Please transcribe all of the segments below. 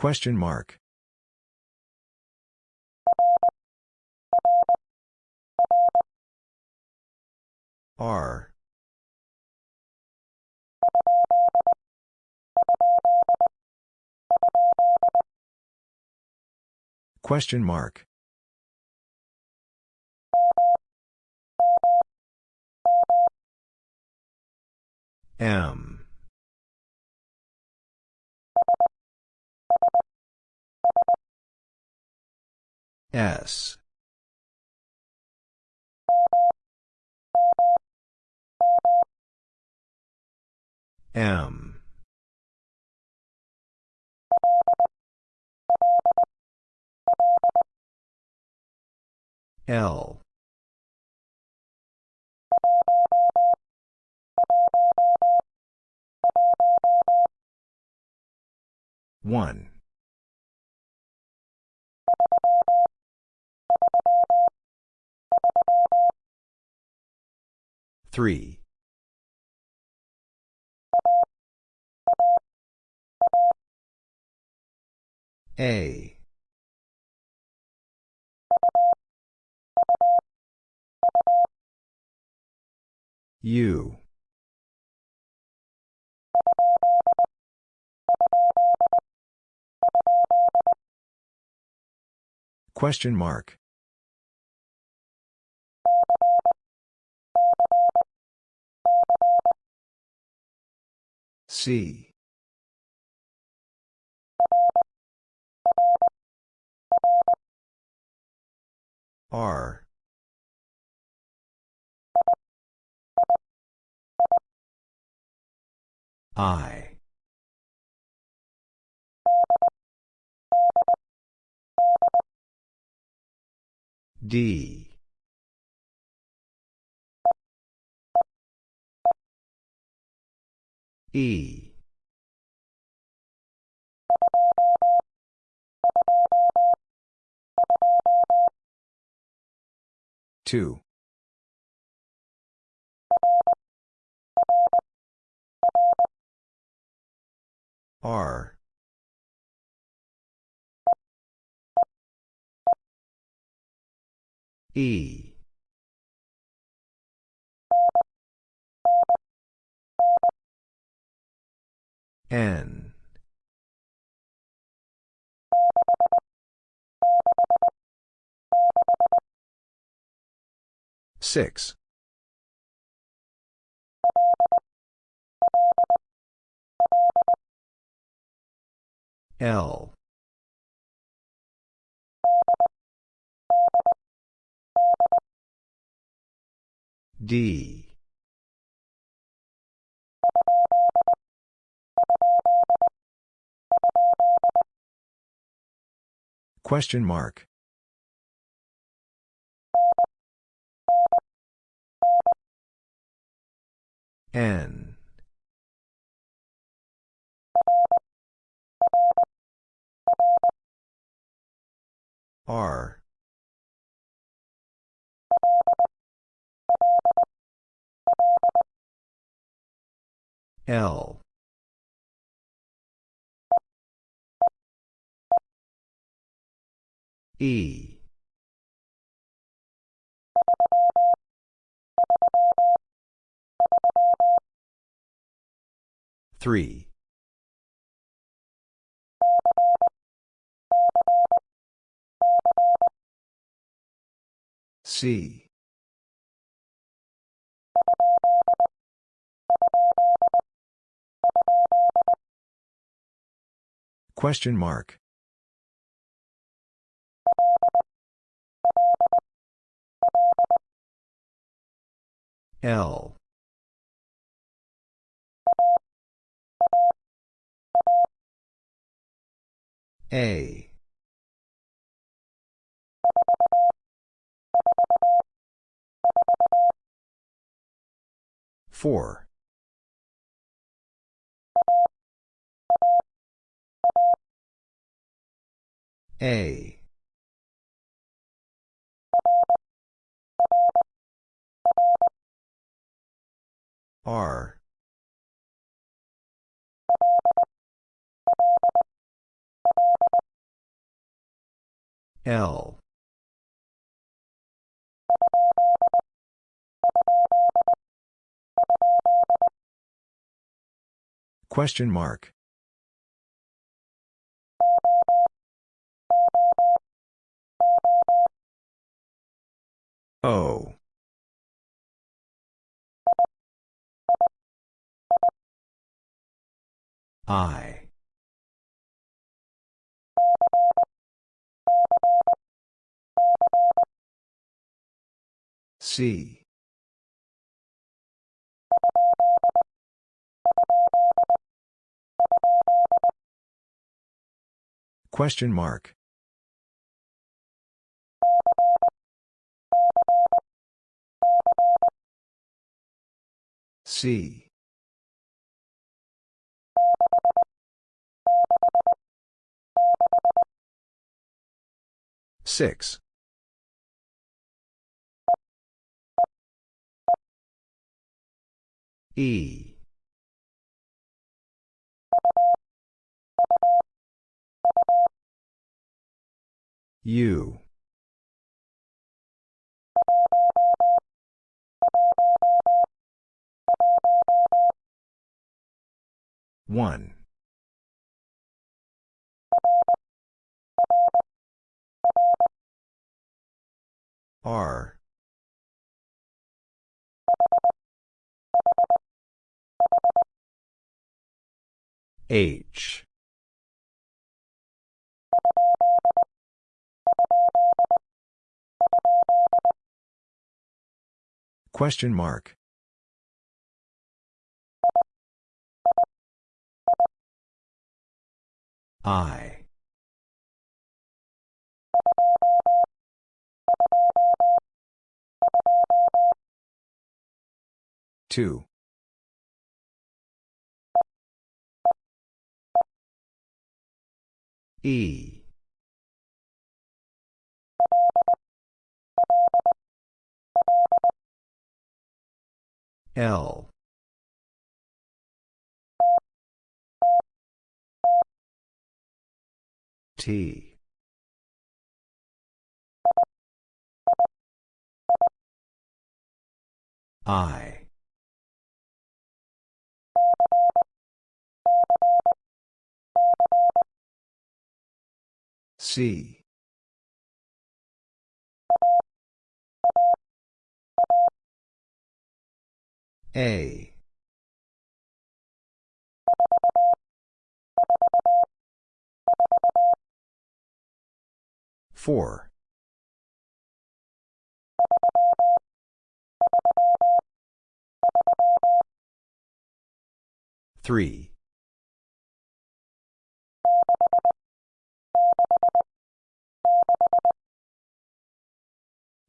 Question mark. R. Question mark. M. S. M. L. One. Three. A. U. Question mark. C. R. I. D. E. Two. R. E. N. Six. L. D. Question mark. N. R. L. E. Three. C. Question mark. L. A. Four. A. R. L Question mark. O. I. C. Question mark. C. Six. E. U. One. R. H. Question mark. I. Two. E. L. T. I. C. A. Four. Three.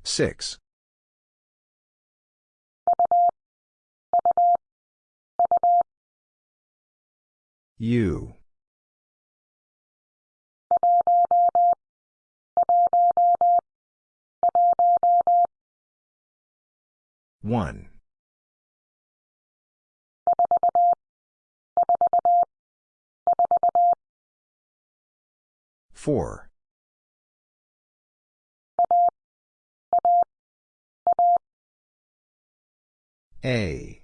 Six. U. One. Four. A.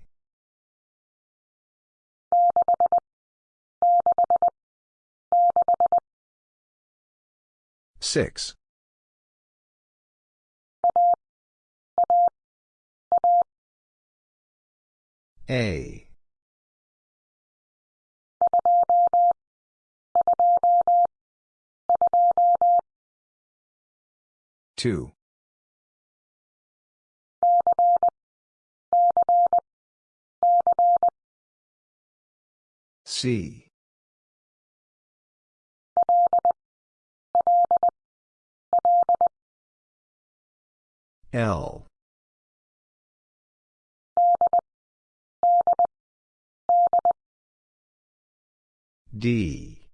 Six. A. Two. C. L. D.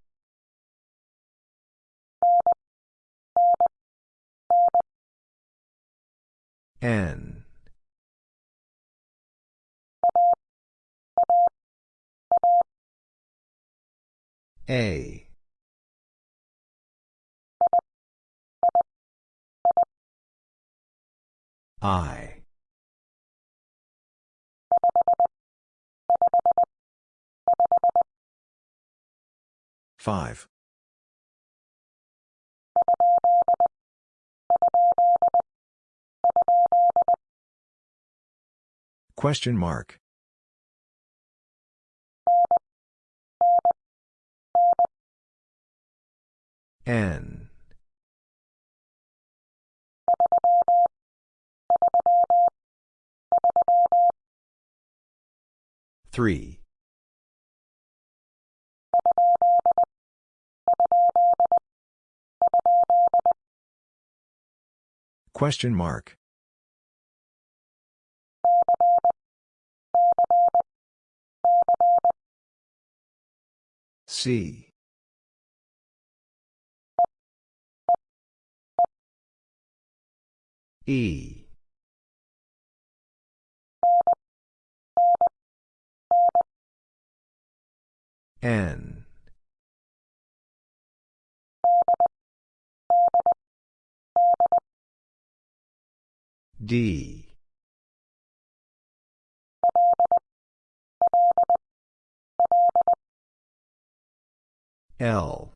N. A. I. Five. Question mark. N. Three. Question mark. C. E. N. D. L.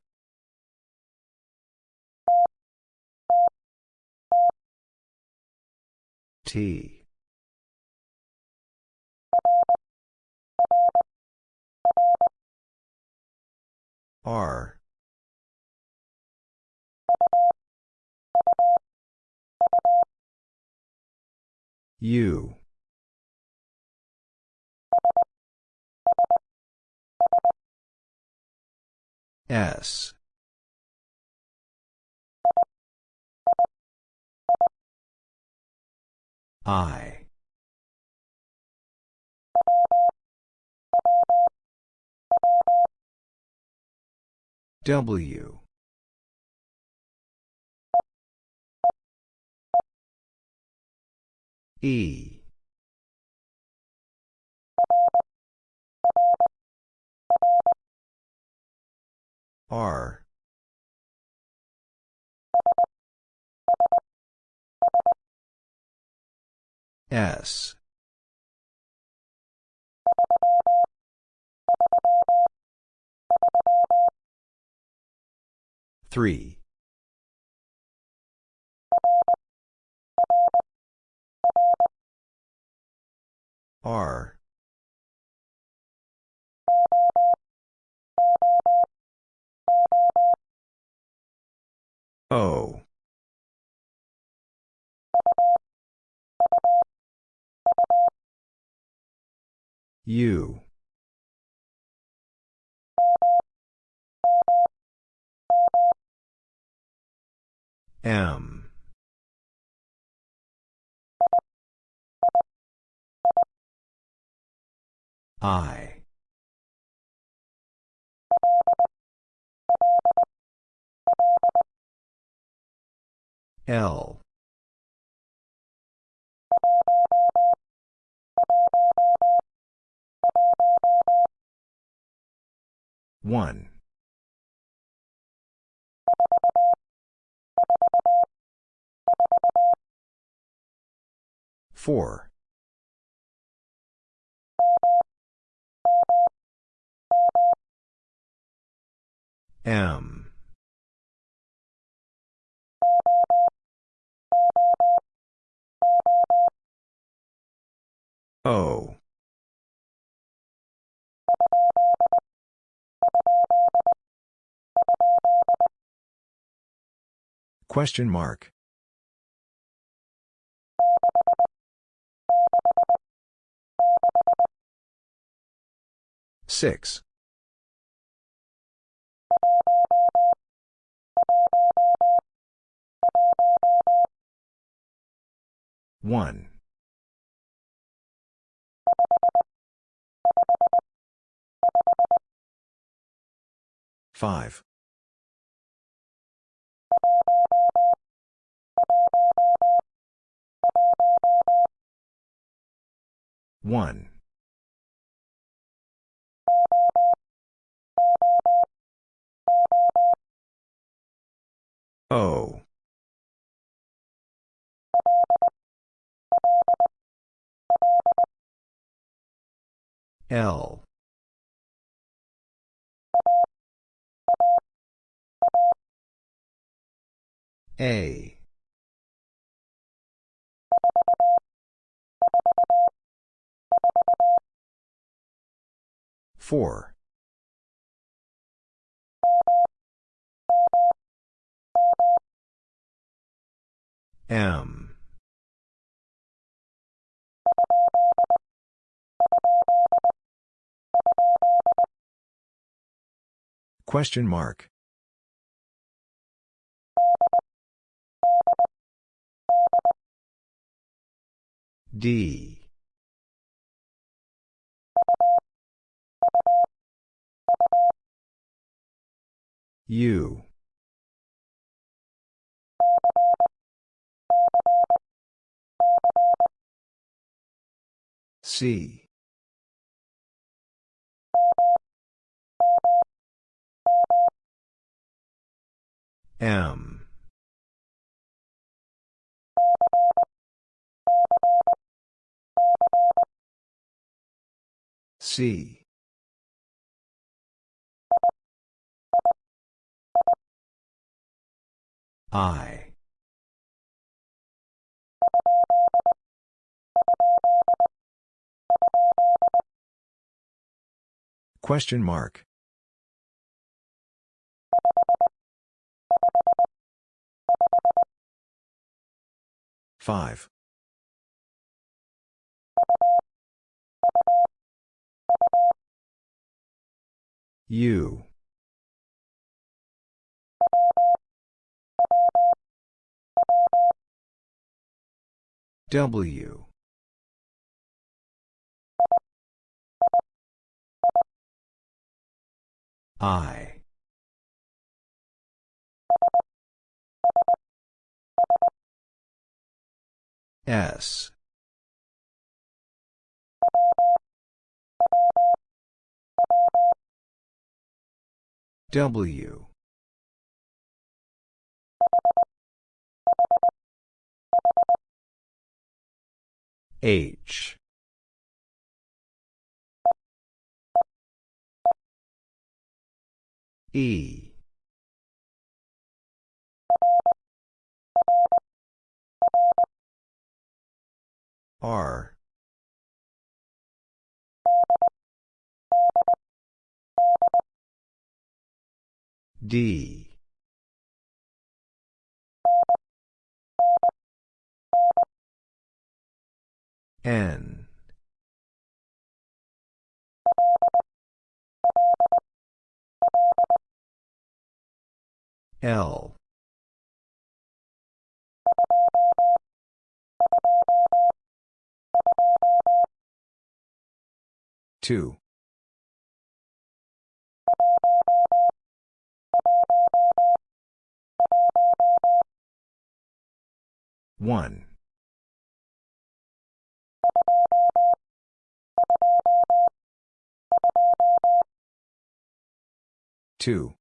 T. R. U. S. I. W. E. R. S. Three. R. O. U. M. I. L. One. Four. M. O. Question mark. Six. One. Five. One. O. L. A. Four. M. Question mark. D. U. C. M. C. I. Question mark. Five. U. W. I. S. W. H. E. R. D. N. L. Two. One. Two.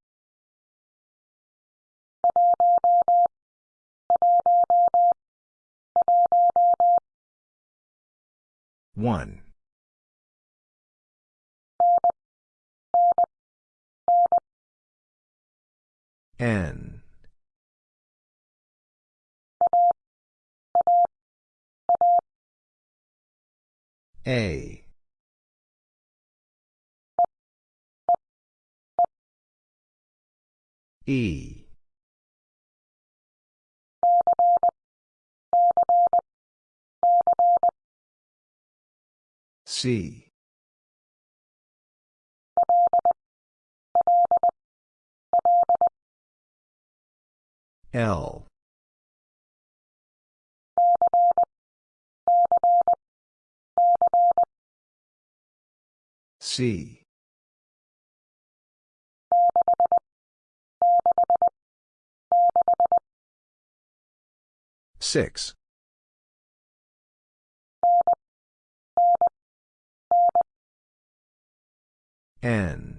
One. N. A. E. C. L. C. Six. N.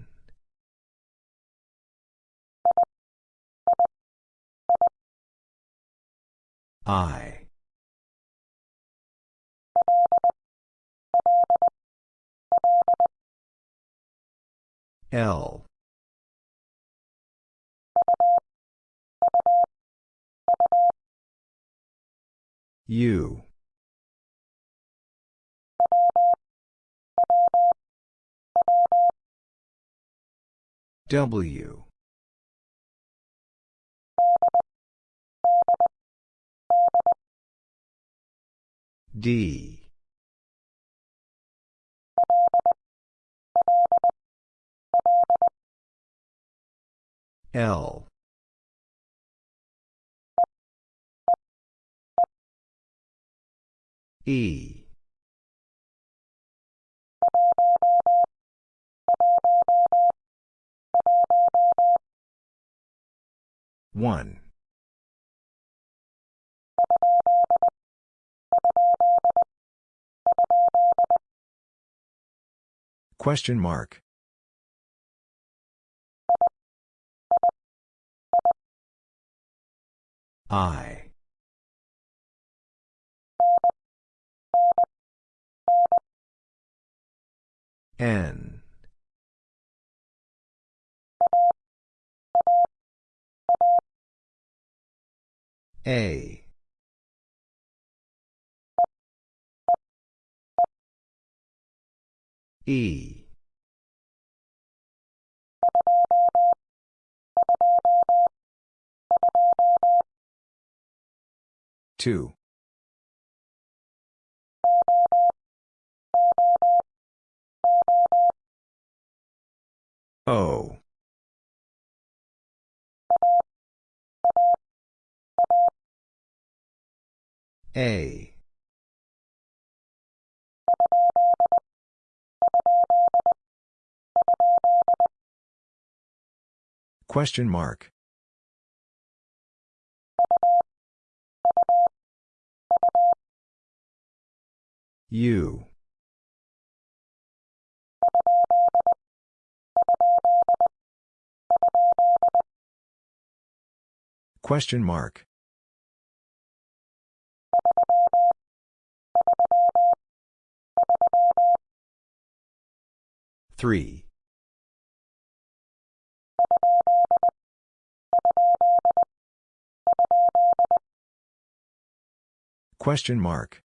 I. L. U. W D. L. E. One Question mark. I. N. A. E. Two. O. A. Question mark. U. Question mark. Three. Question mark.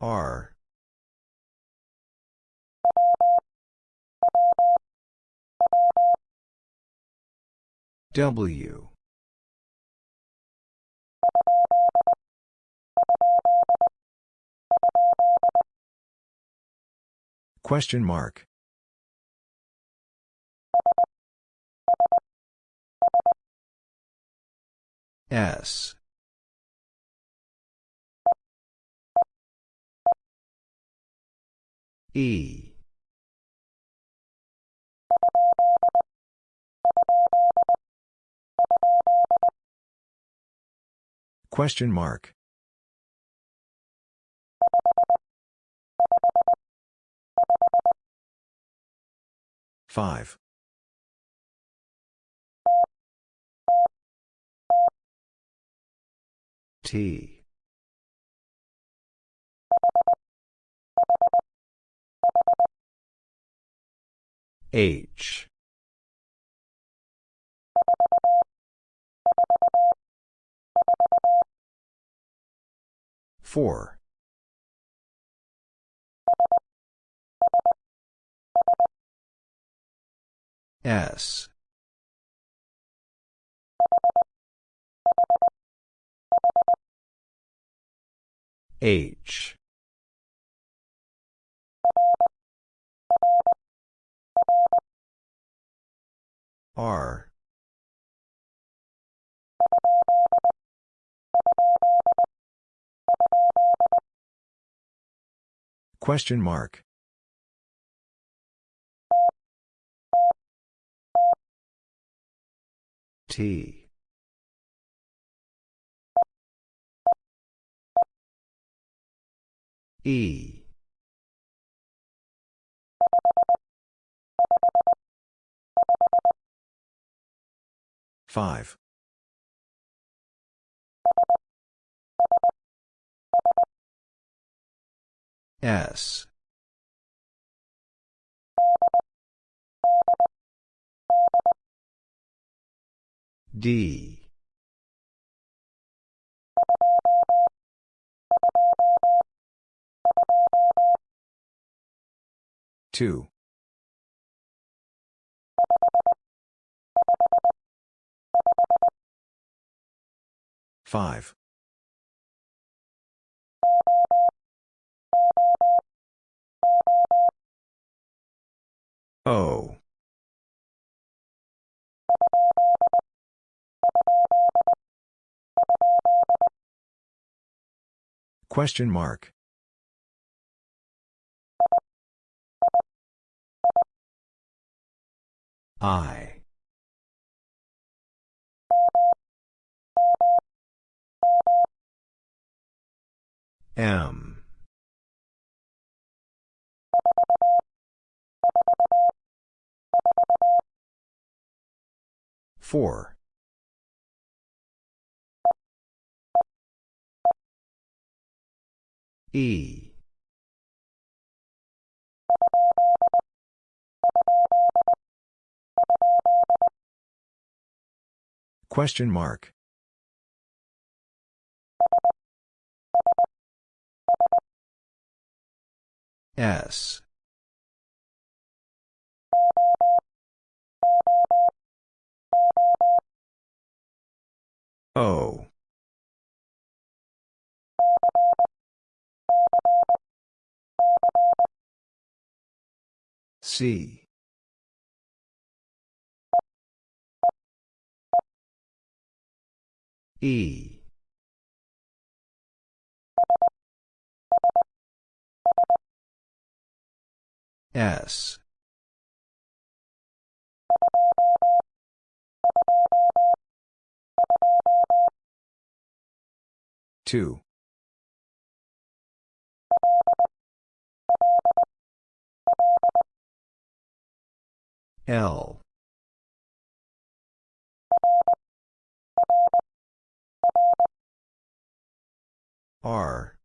R. W. Question mark. S. E. Question mark. Five. T. H. Four. S. H. R. Question mark. T. E. Five. S. D. Two. Five. O. Question mark. I. M. Four. E. Question mark. S. O. C. E. S. Two. L. R.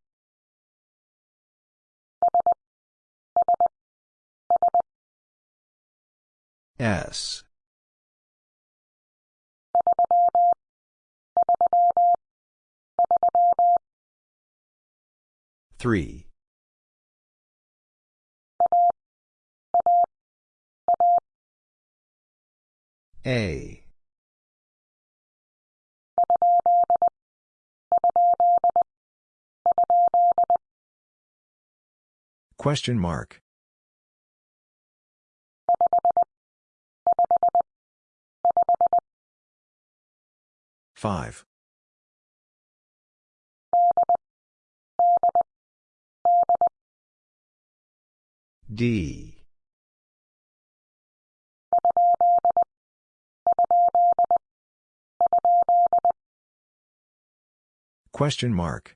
S. Three. A. Question mark. Five. D. Question mark.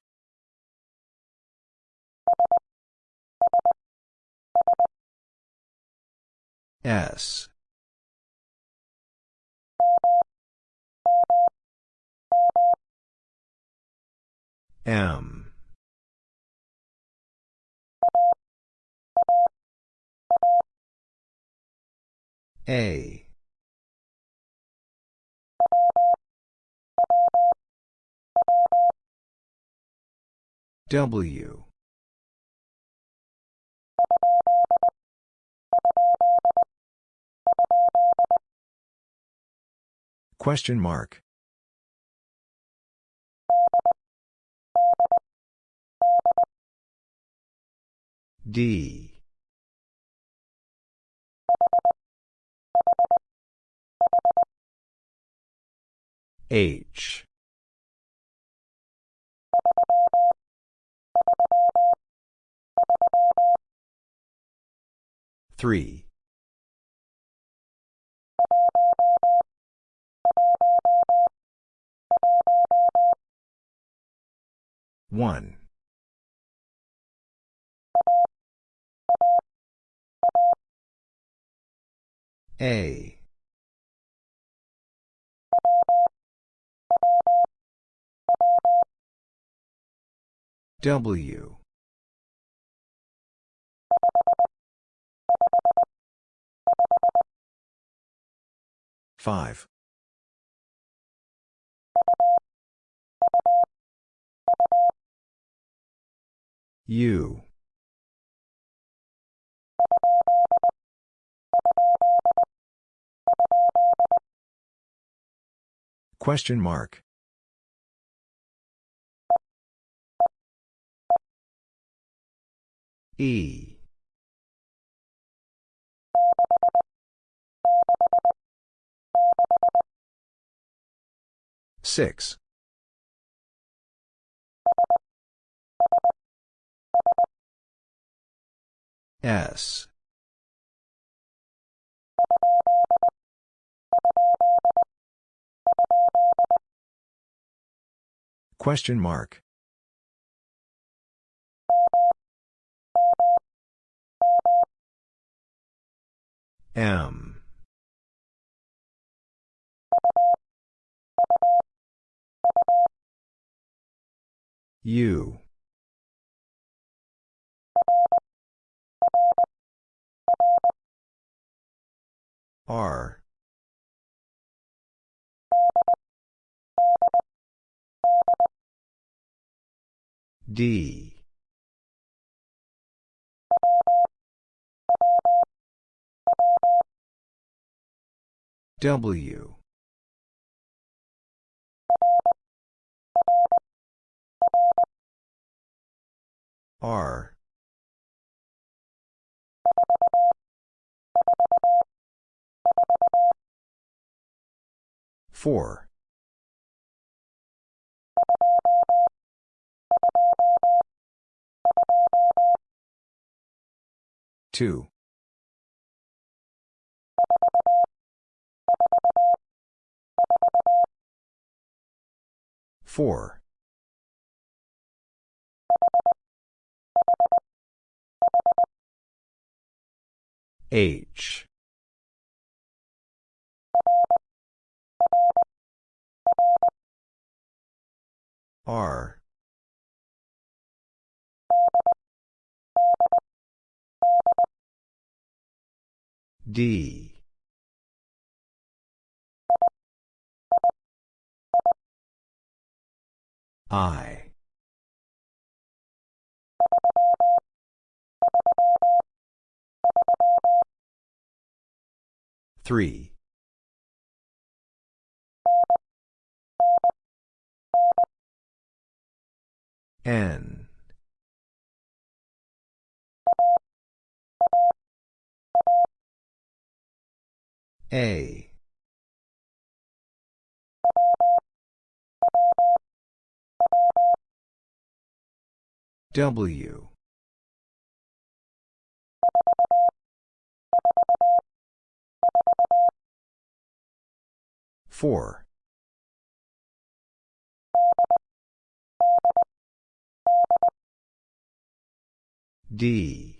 S. M. A. W. Question mark. D. H. Three. One. A. W. Five. U. Question mark. E. Six. S. Question mark. M. U. R. D. W. R. Four. Two. Four. H. R. D. I. Three. N. A. W. Four. D.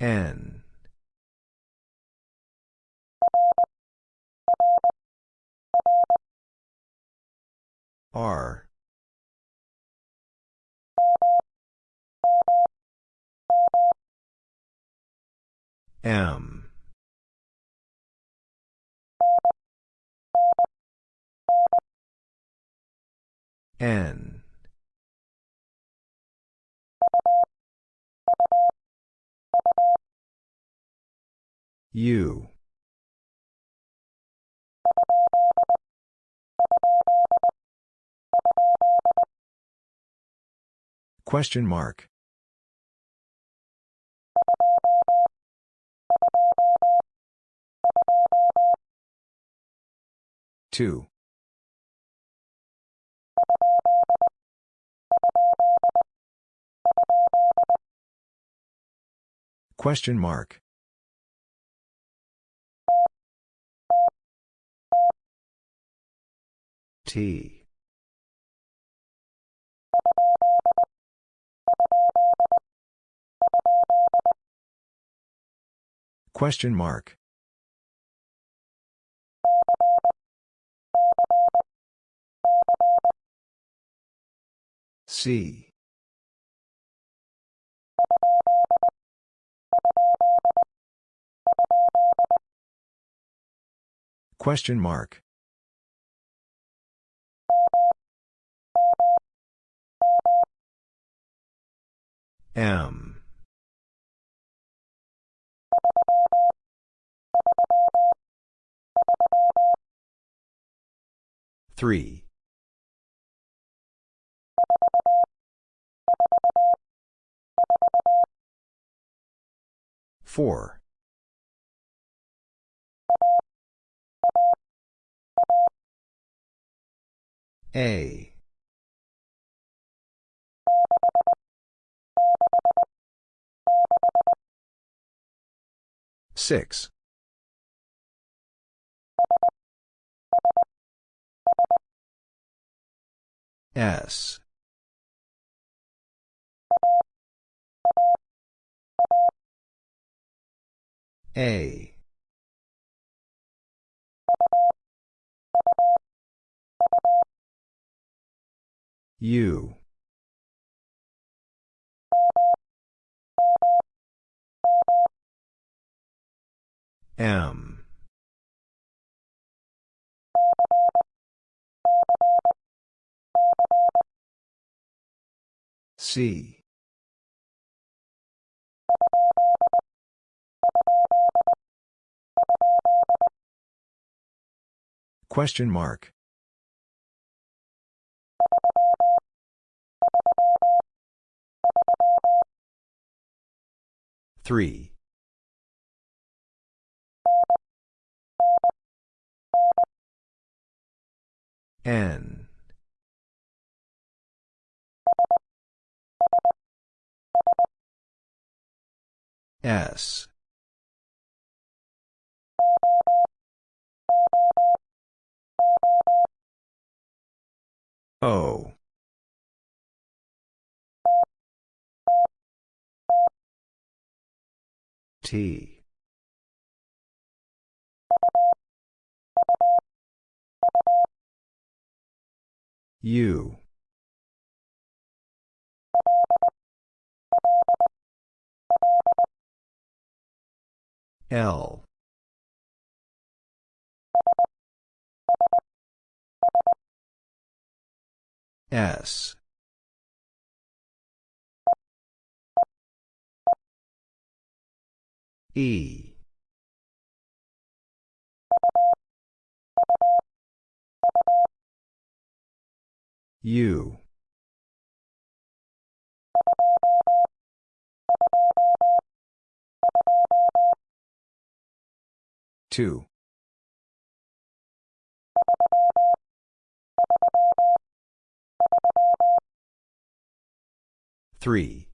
N. R. M. N. U. Question mark. Two. Question mark. T. Question mark. C. Question mark. M. Three. Four. A. Six. S. A. U. M. C. Question mark. Three. N. S. O. T. U. L. S. E. U. Two. Three.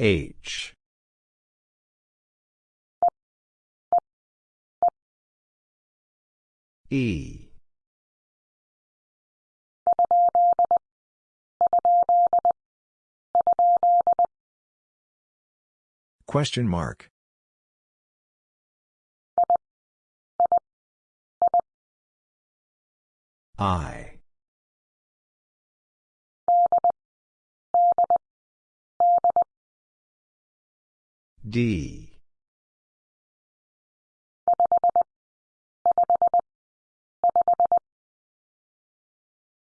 H. E. Question mark. I. D.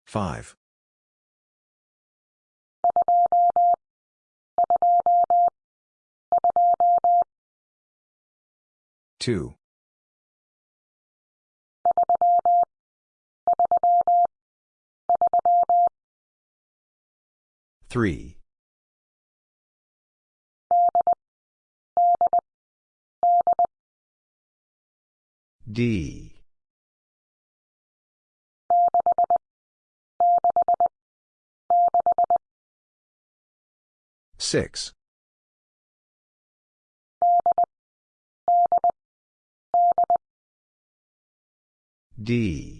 Five. Two. Three. D. Six. D.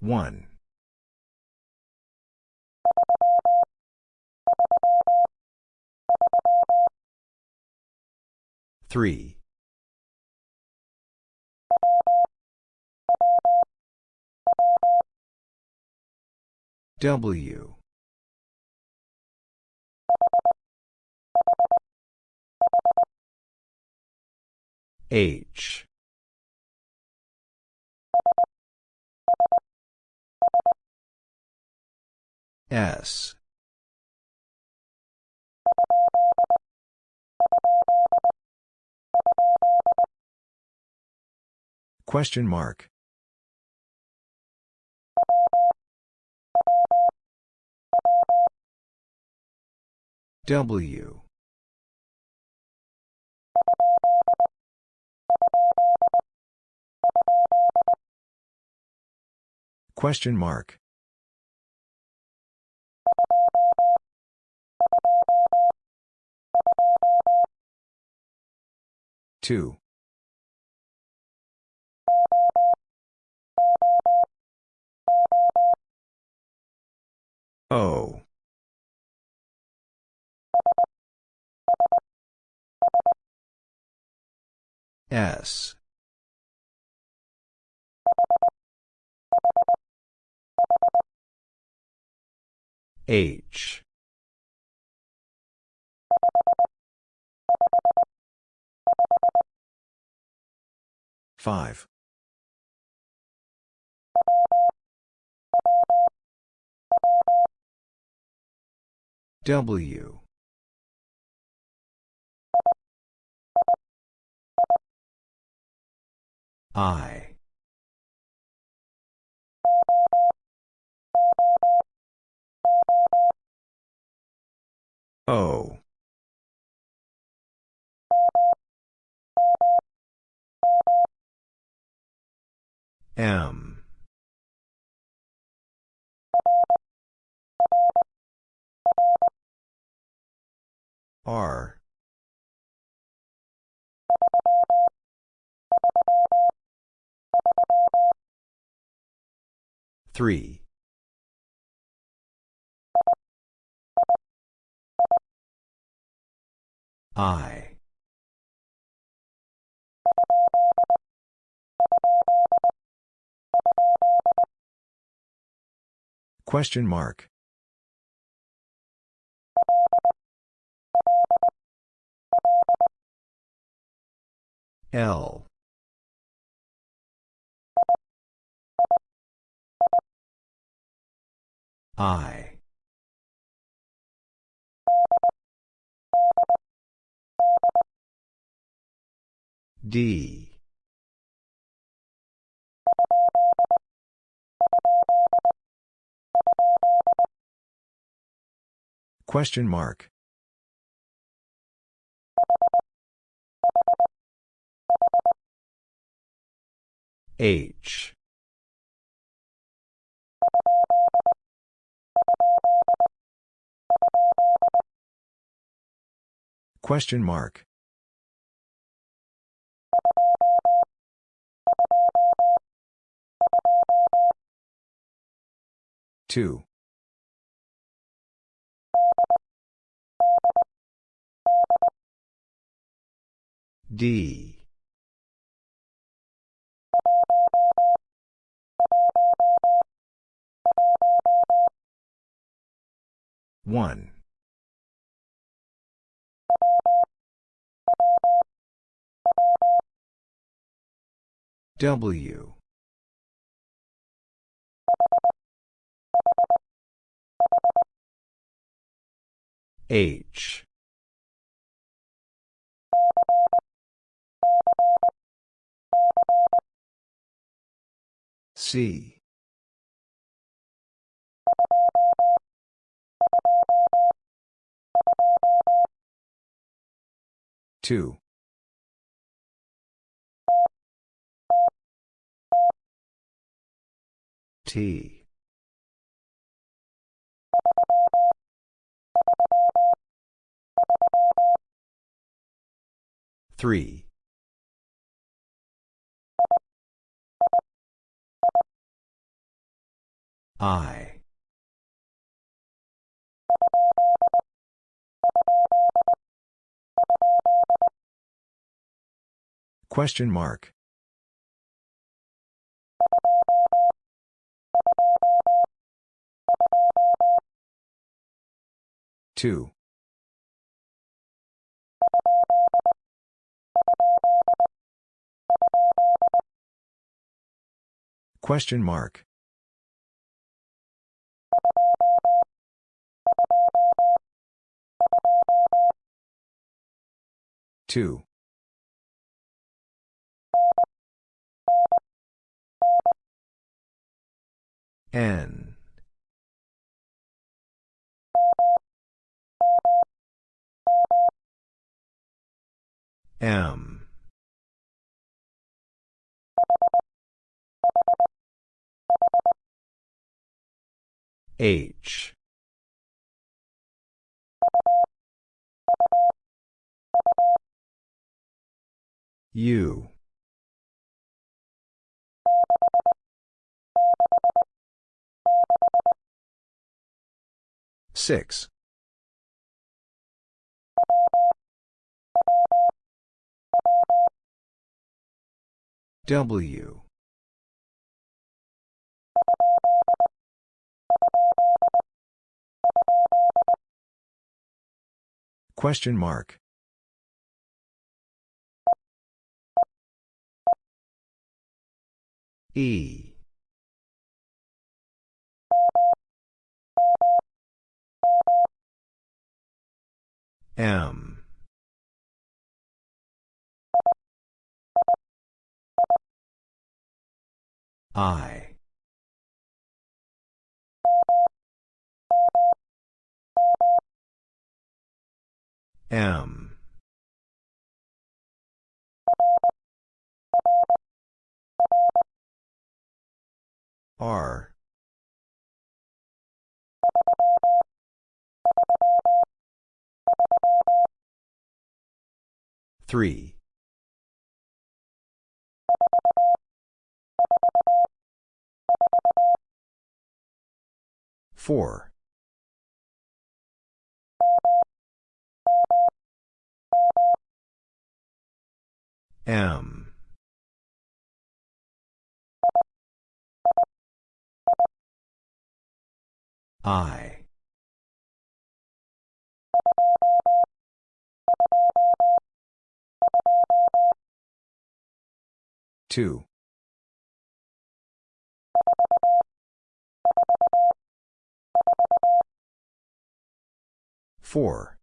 One. Three. W. H. S. Question mark. W. Question mark. Two. O. S. H. Five. W. I. O. M. R. Three. I. Question mark. L. I. D. Question mark. H. Question mark. Two. D. One. W. H. C. Two. T. Three. I. Question mark. Two. Question mark. Two. N. M. H. U. Six. W. Question mark. E. M. I. M. R. Three. Four. M. I. Two. Four.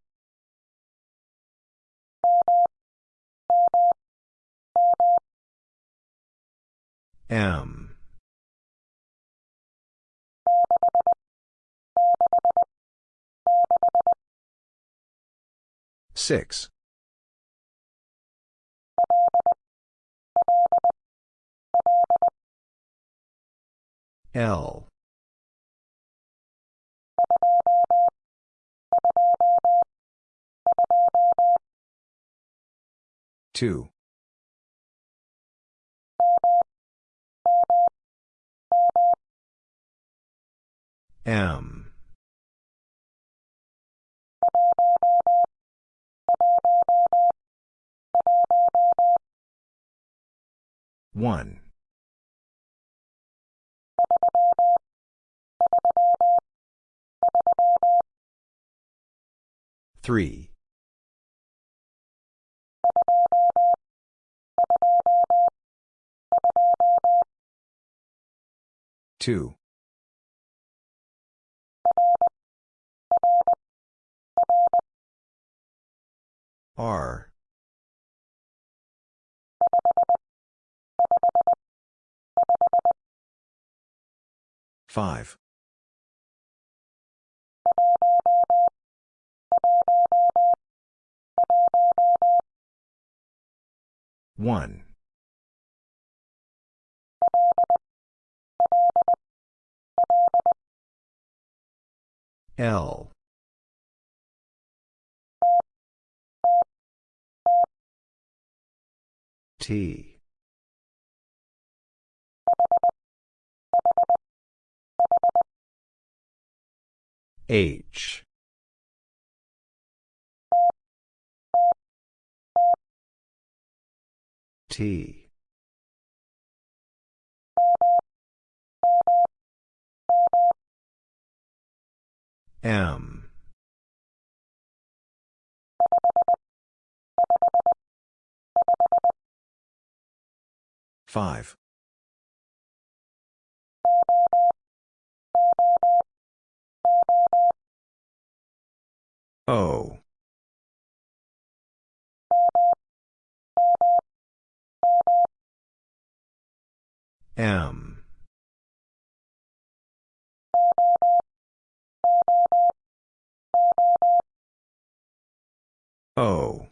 M. Six. L. Two. M. One. Three. Two. R. Five. One. L. T. H. T. M. Five. O. M. O.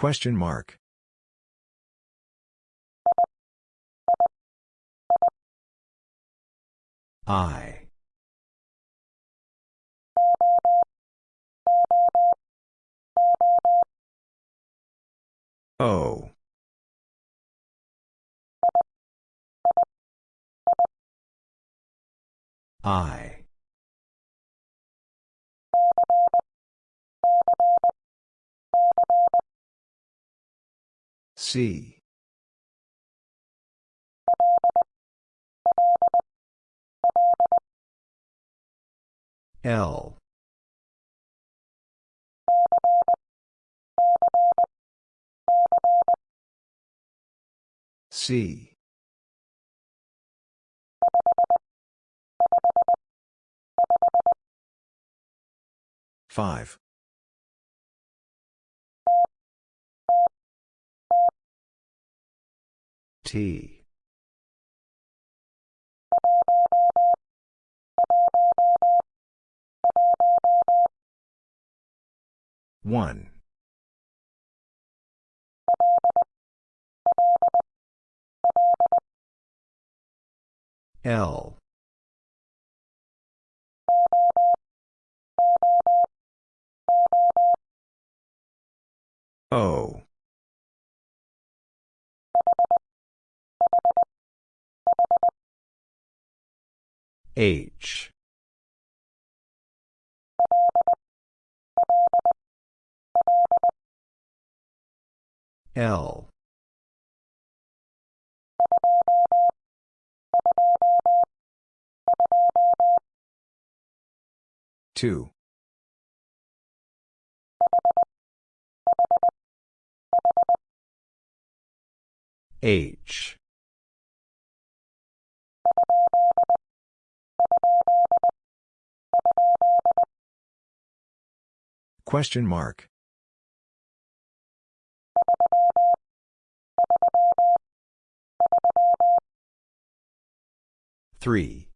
Question mark. I. O. I. C. L. C. Five. T. One. L. O. H. L. Two. H. Question mark. Three.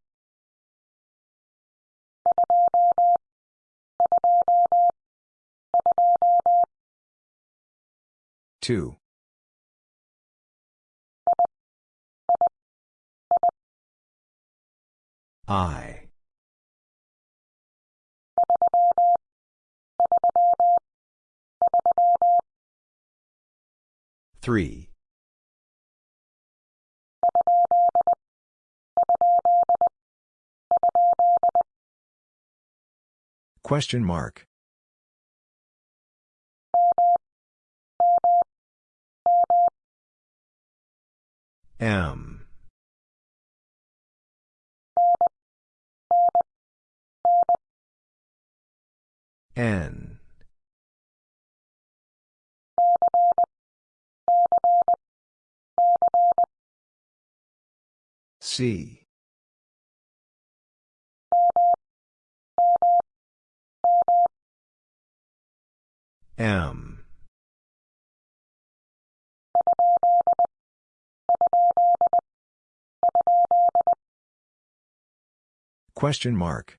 Two. I. Three. Question mark. M. N. C. M. Question mark.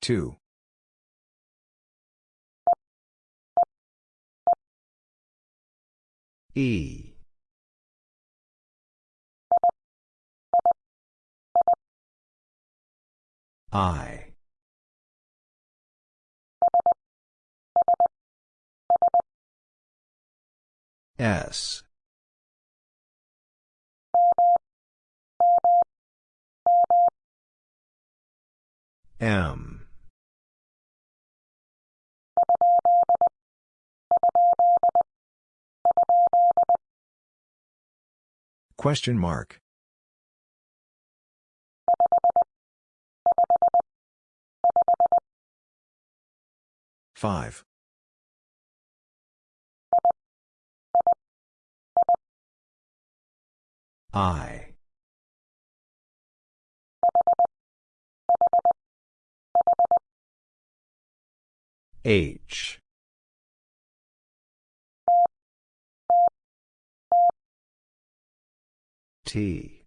Two. E. I. S. M. Question mark. Five. I. H. T.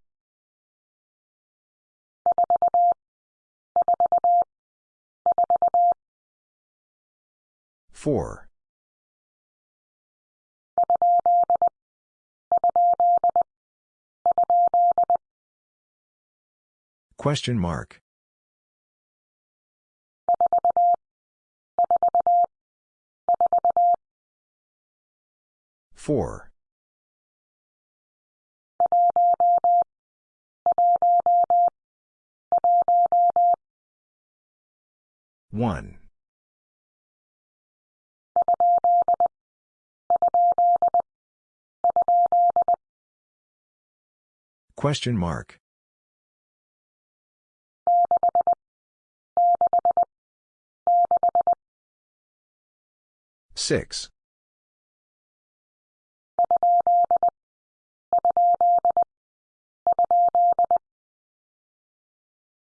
Four. Question mark. Four. One. Question mark. Six.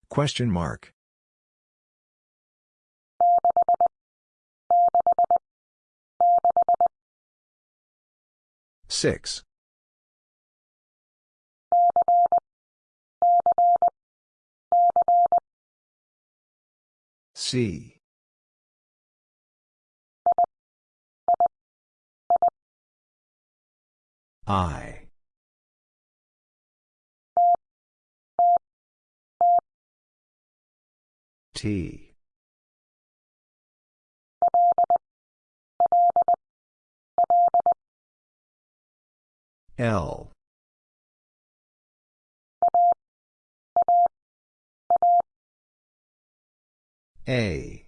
Question mark. Six. C. I. T. L. A.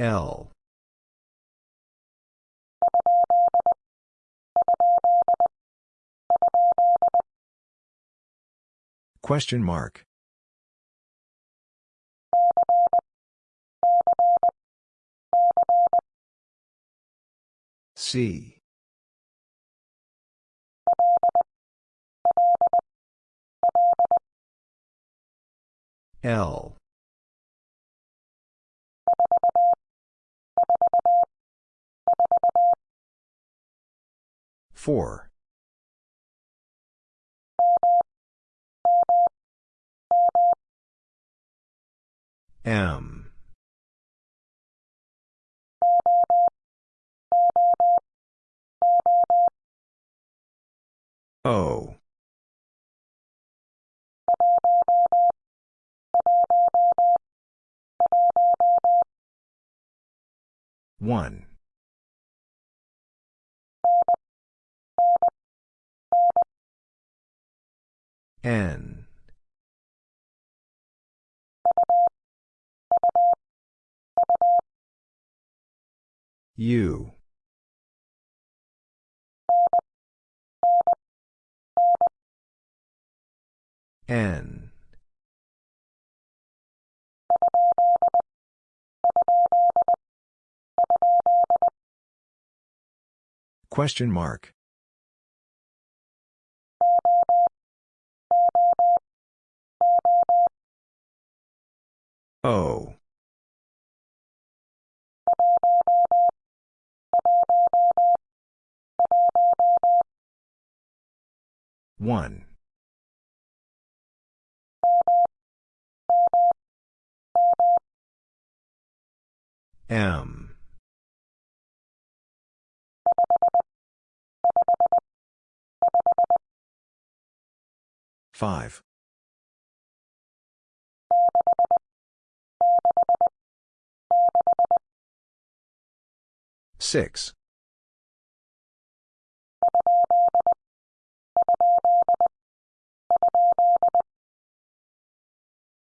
L. Question mark. C. L. Four. M. O. One. N. U. N. Question mark. O. One. M. Five. Six.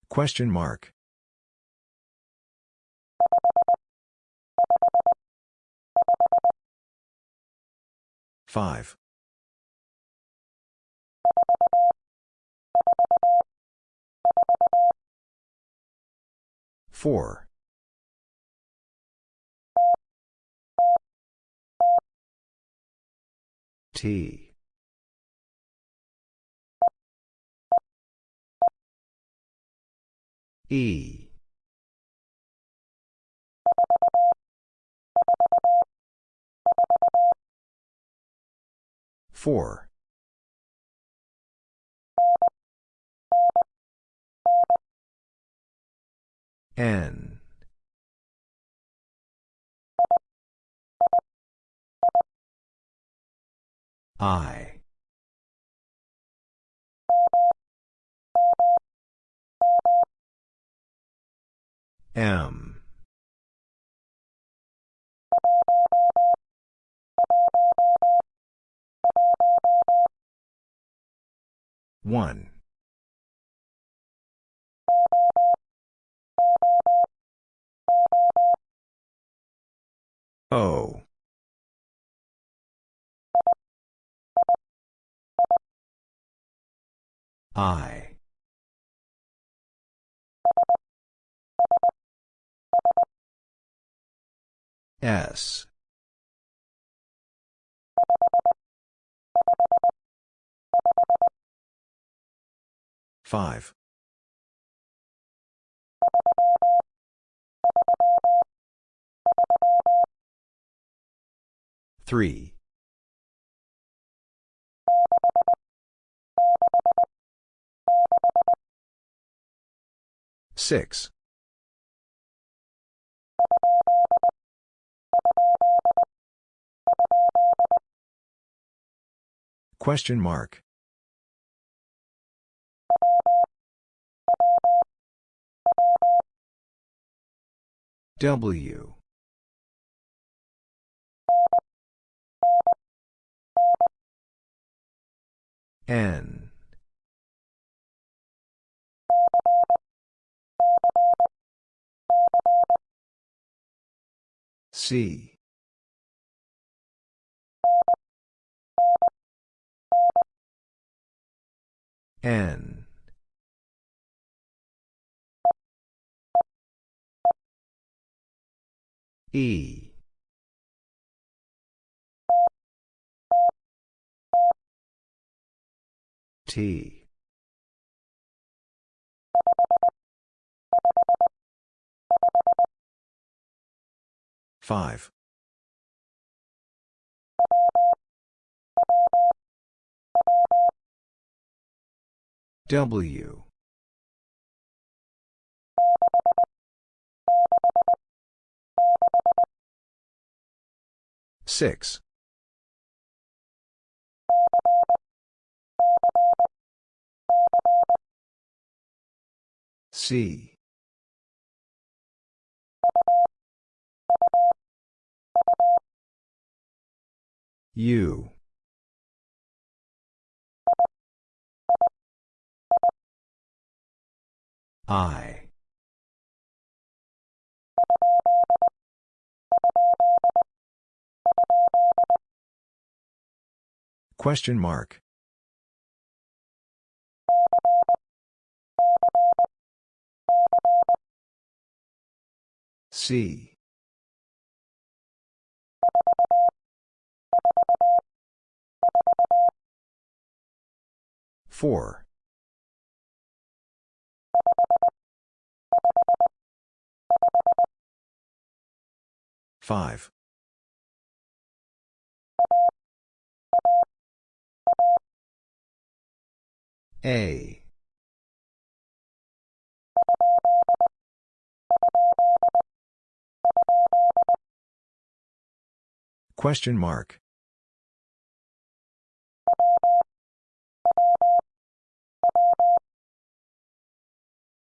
Question mark. Five. Four. T. E. Four. N. I. M. One. O. I. S. Five. Three. Six. Question mark. W. N. C. N. E. T. Five. W. Six. C. U. I. Question mark. C. Four. Five. A. Question mark.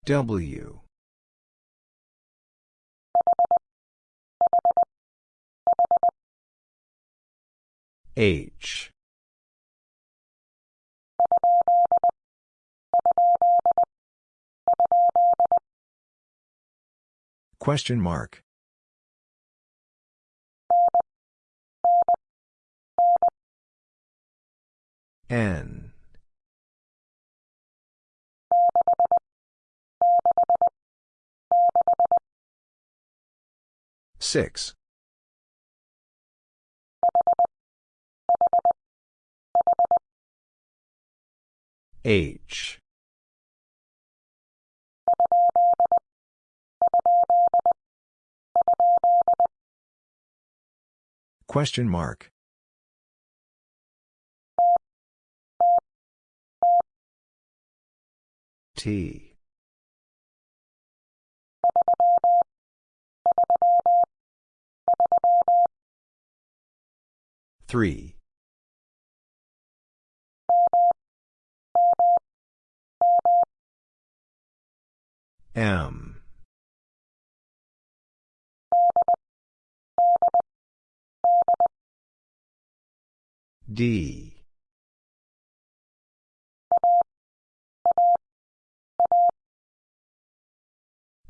W. H. Question mark. N. Six. H. Question mark. T. Three. M. D.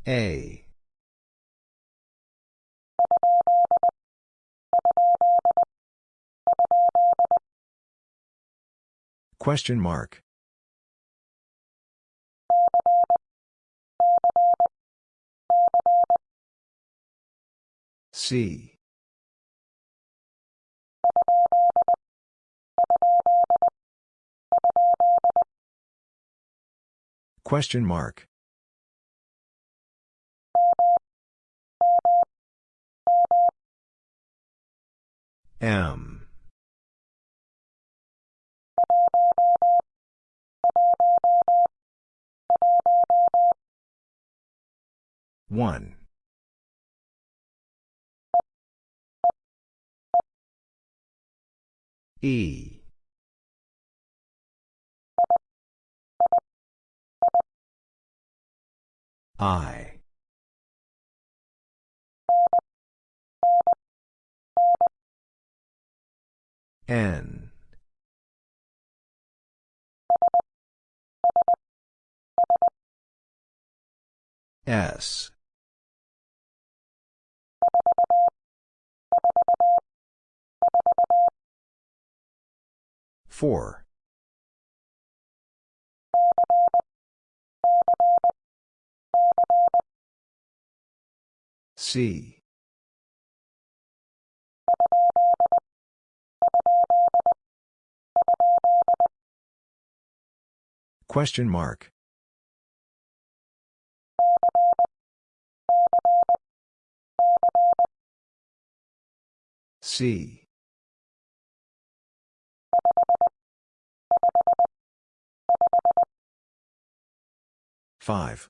A. Question mark. C. Question mark. M. One. E. I. N. S. Four. C. Question mark. C. Five.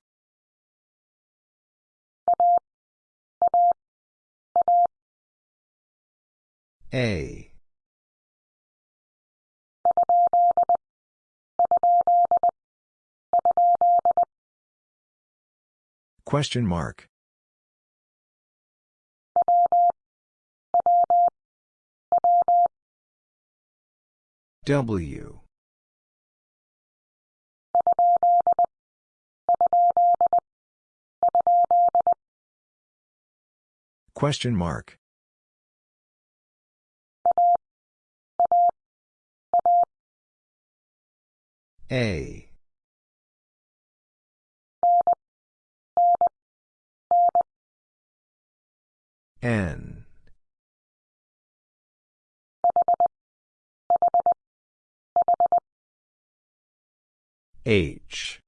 A. Question mark. W. Question mark. A. N. H.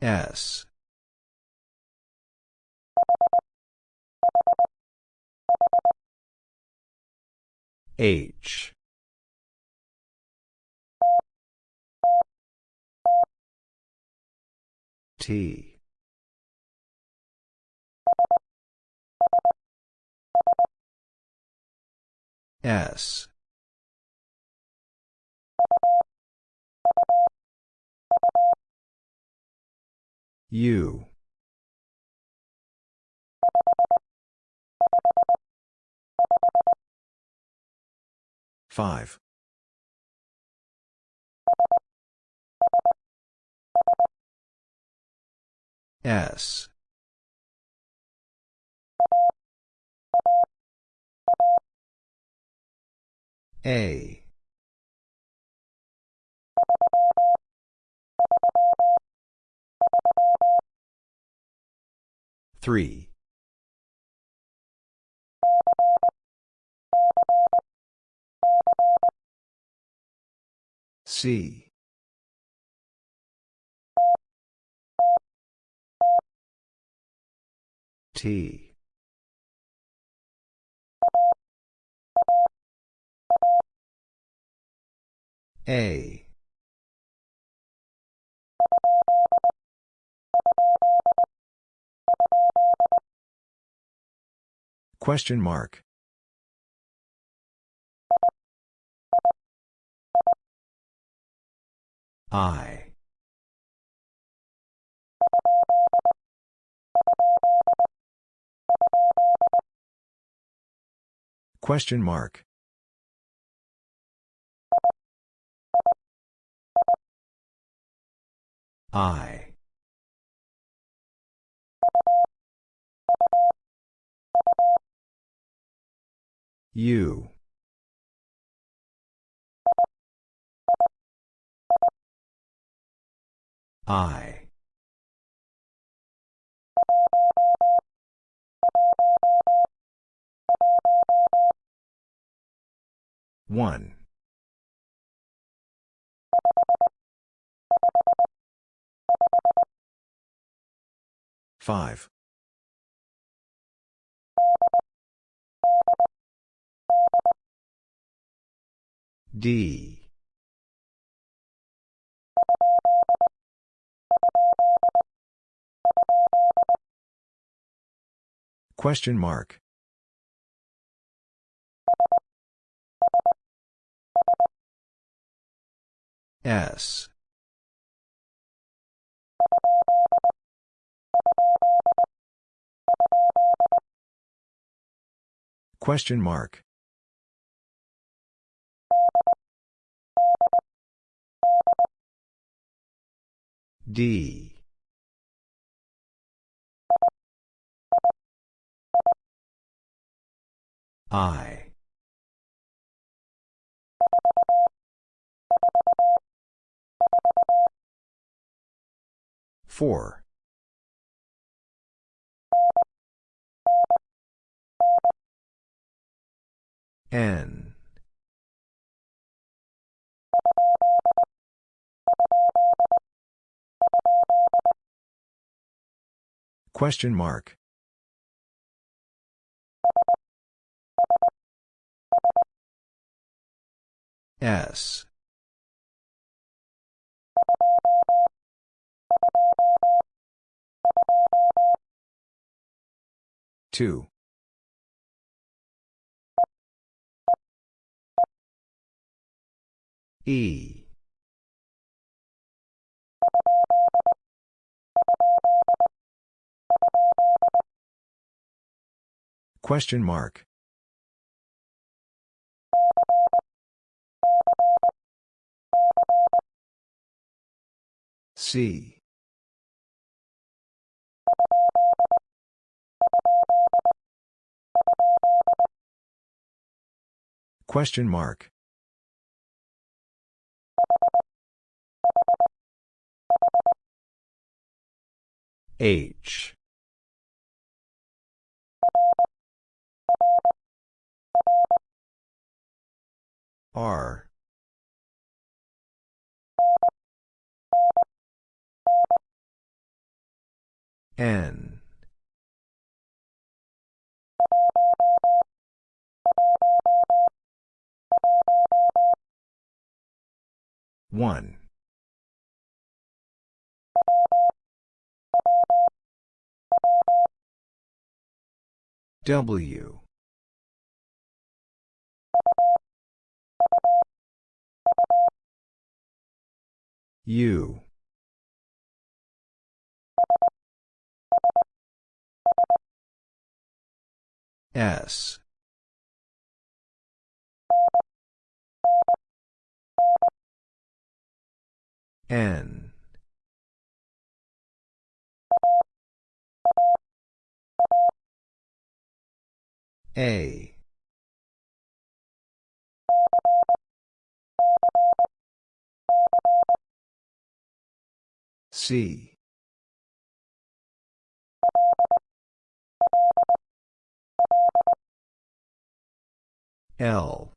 S. H. T. S. U. Five. S. A. Three. C. T. A. Question mark. I. Question mark. I. U. I. One. Five. D. Question mark. S. Question mark. D. I. Four. N. Question mark. S. Two. E. Question mark. C. Question mark. H. R. N. One. W. U. S. N. A. C. L.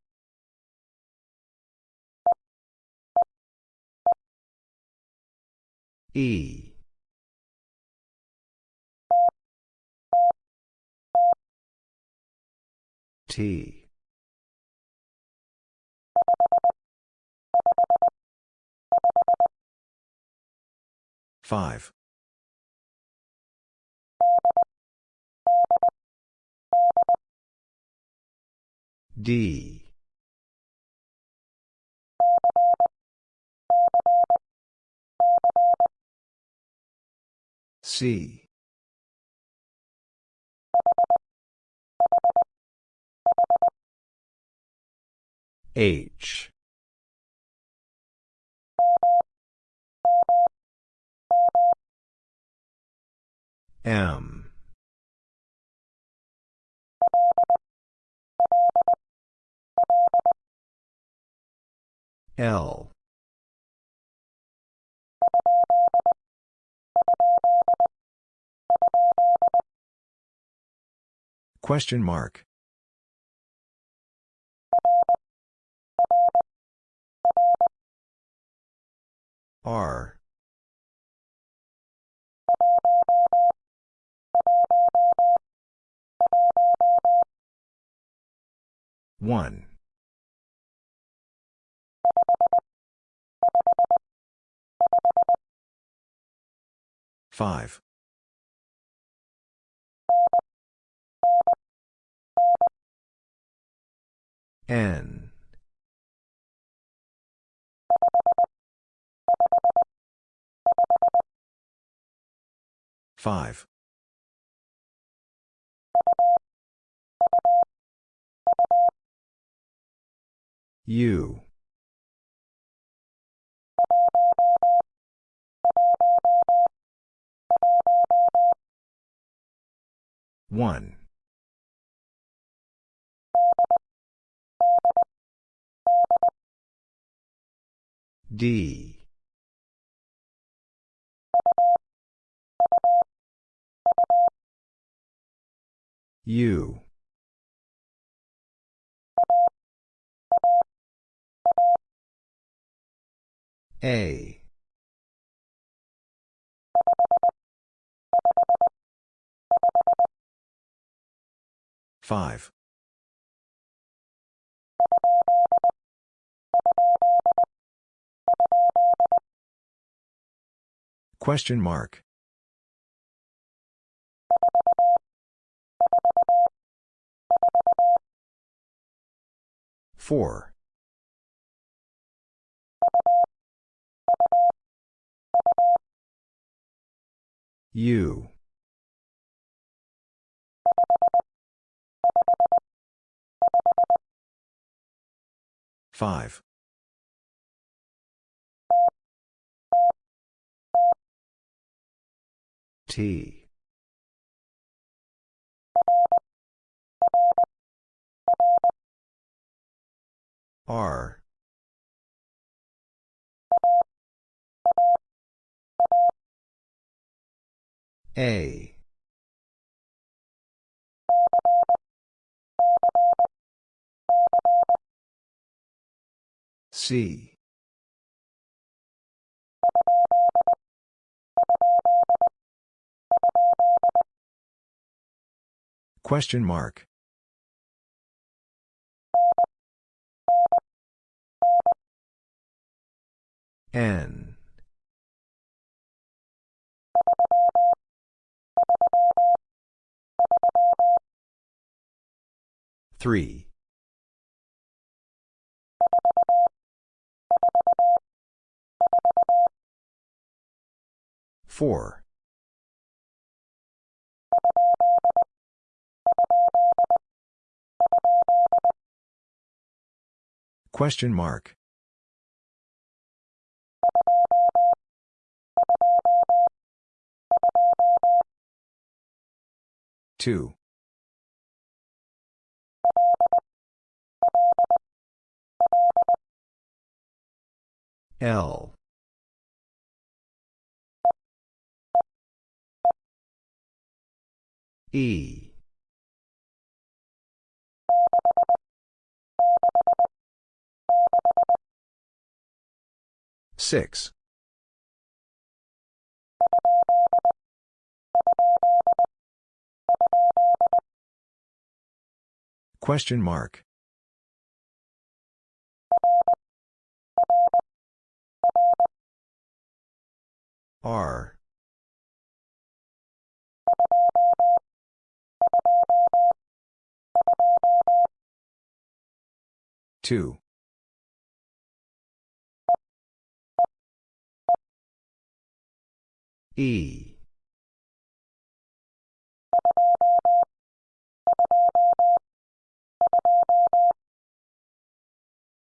E. T. Five. D. C. H. M. L. Question mark. R. One. Five. N. Five. U. One. D. U. A. Five. Question mark. Four. U. Five. T. R. A. C. Question mark. N. Three. Four. Question mark. Two. L. E. Six. Question mark. R. Two. E.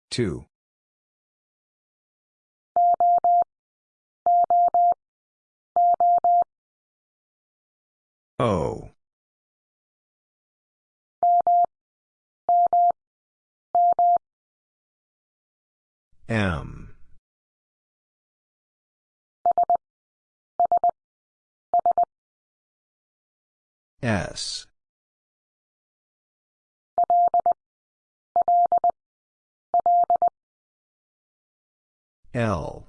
Two. O. M. S. L.